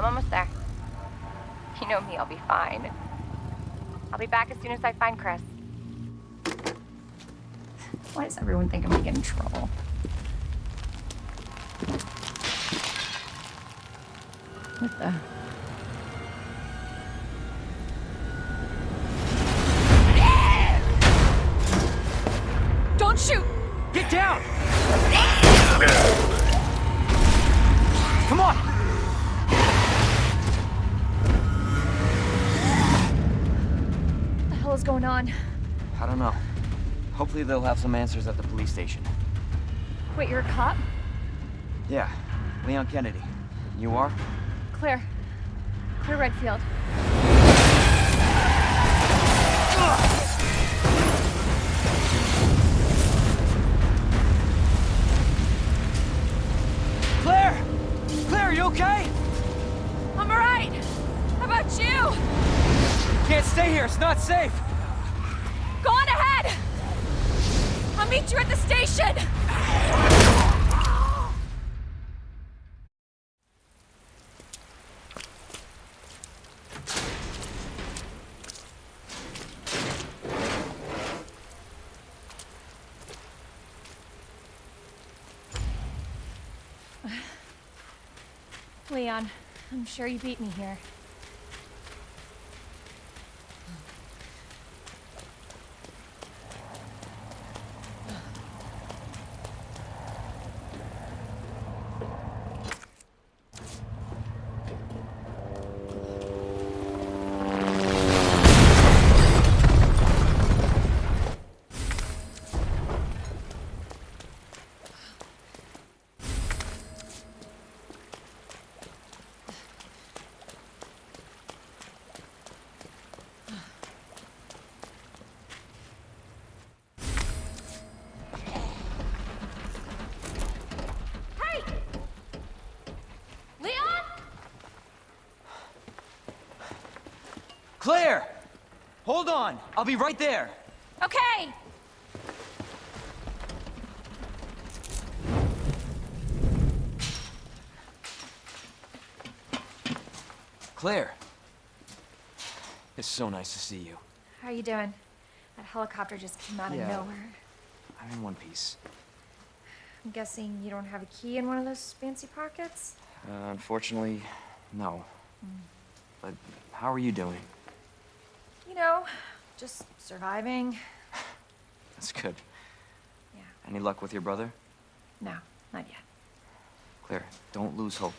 I'm almost there. You know me, I'll be fine. I'll be back as soon as I find Chris. Why does everyone think I'm gonna get in trouble? What the? Hell is going on? I don't know. Hopefully they'll have some answers at the police station. Wait, you're a cop? Yeah, Leon Kennedy. You are? Claire. Claire Redfield. Claire! Claire, are you okay? I'm alright! How about you? Can't stay here, it's not safe! Meet you at the station! Leon, I'm sure you beat me here. Hey! Leon? Claire! Hold on, I'll be right there. Okay! Claire. It's so nice to see you. How are you doing? That helicopter just came out Yeah. of nowhere. I'm in one piece. I'm guessing you don't have a key in one of those fancy pockets? Uh, unfortunately, no. But how are you doing? Know, just surviving. That's good. Yeah. Any luck with your brother? No, not yet. Claire, don't lose hope.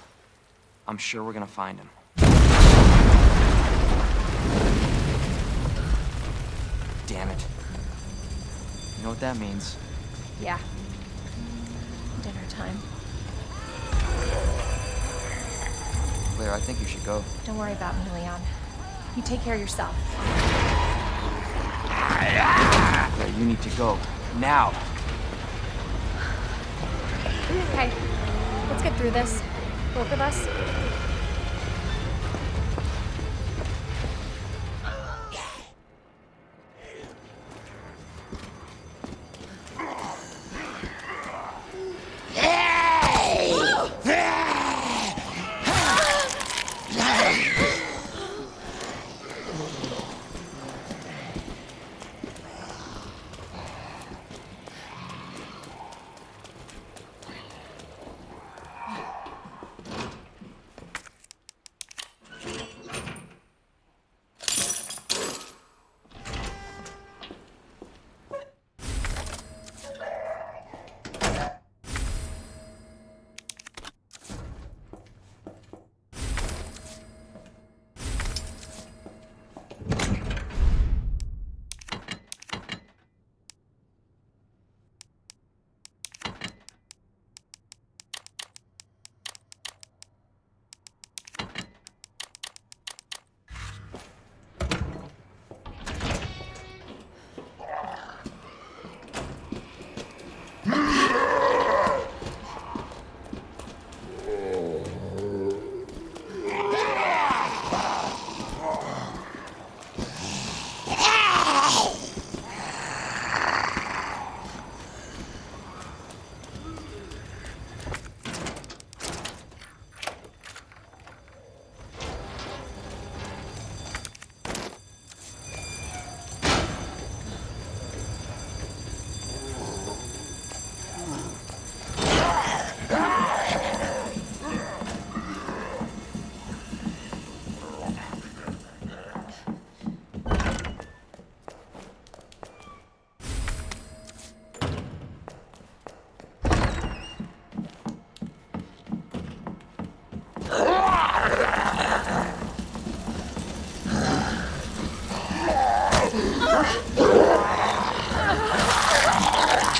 I'm sure we're gonna find him. Damn it. You know what that means? Yeah. Dinner time. Claire, I think you should go. Don't worry about me, Leon. You take care of yourself. You need to go. Now! Okay, let's get through this. Both of us.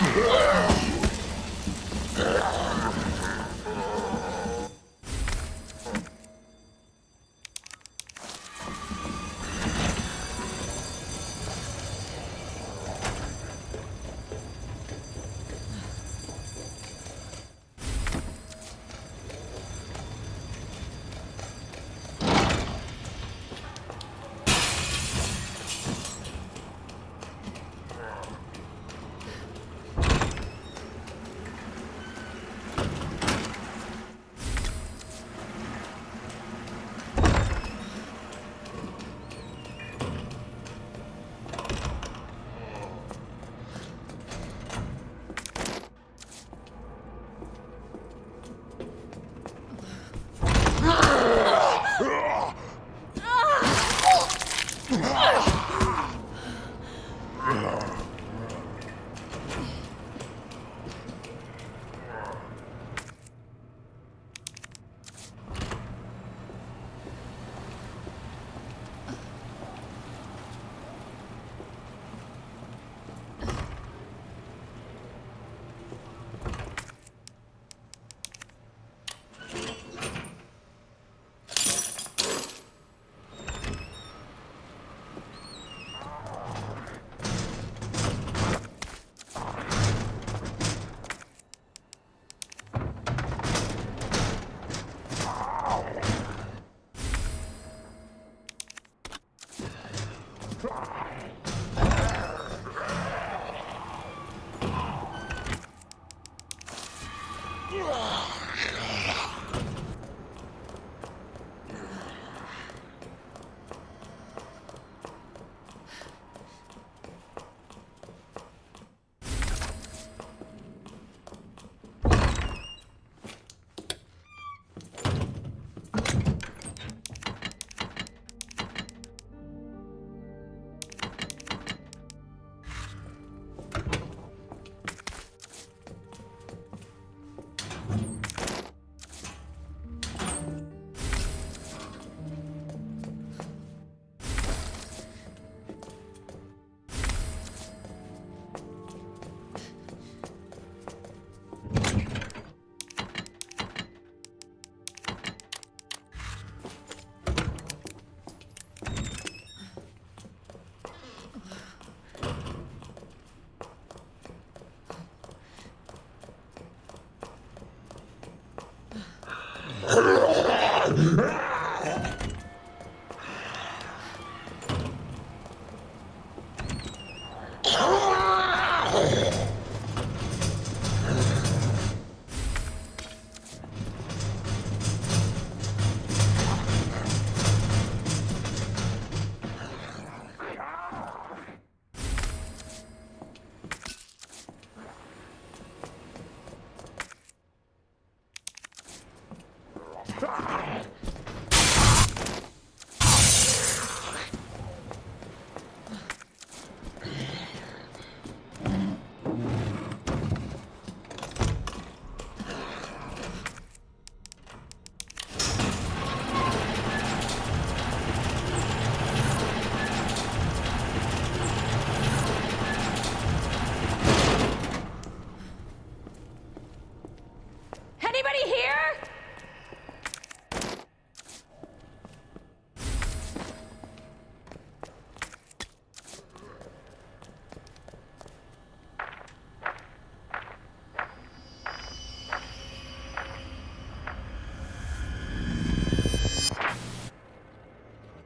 Here?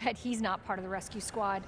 Bet he's not part of the rescue squad.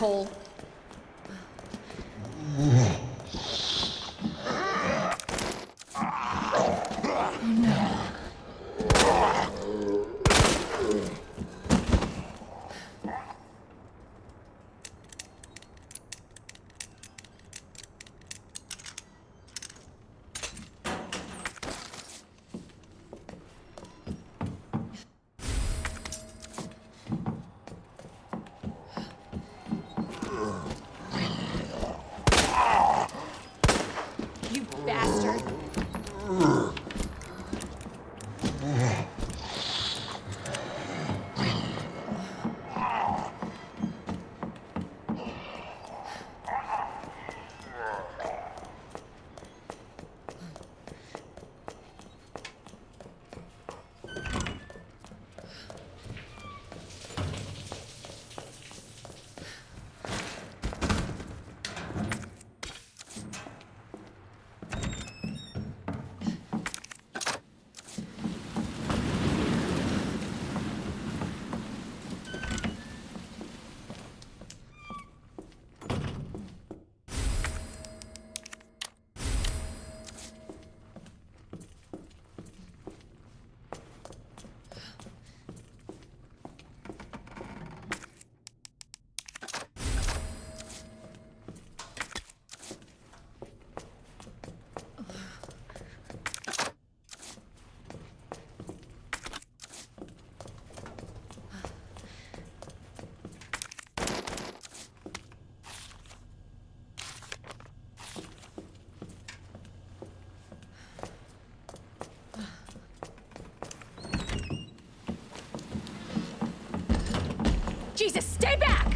Asshole. Jesus, stay back!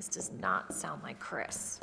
This does not sound like Chris.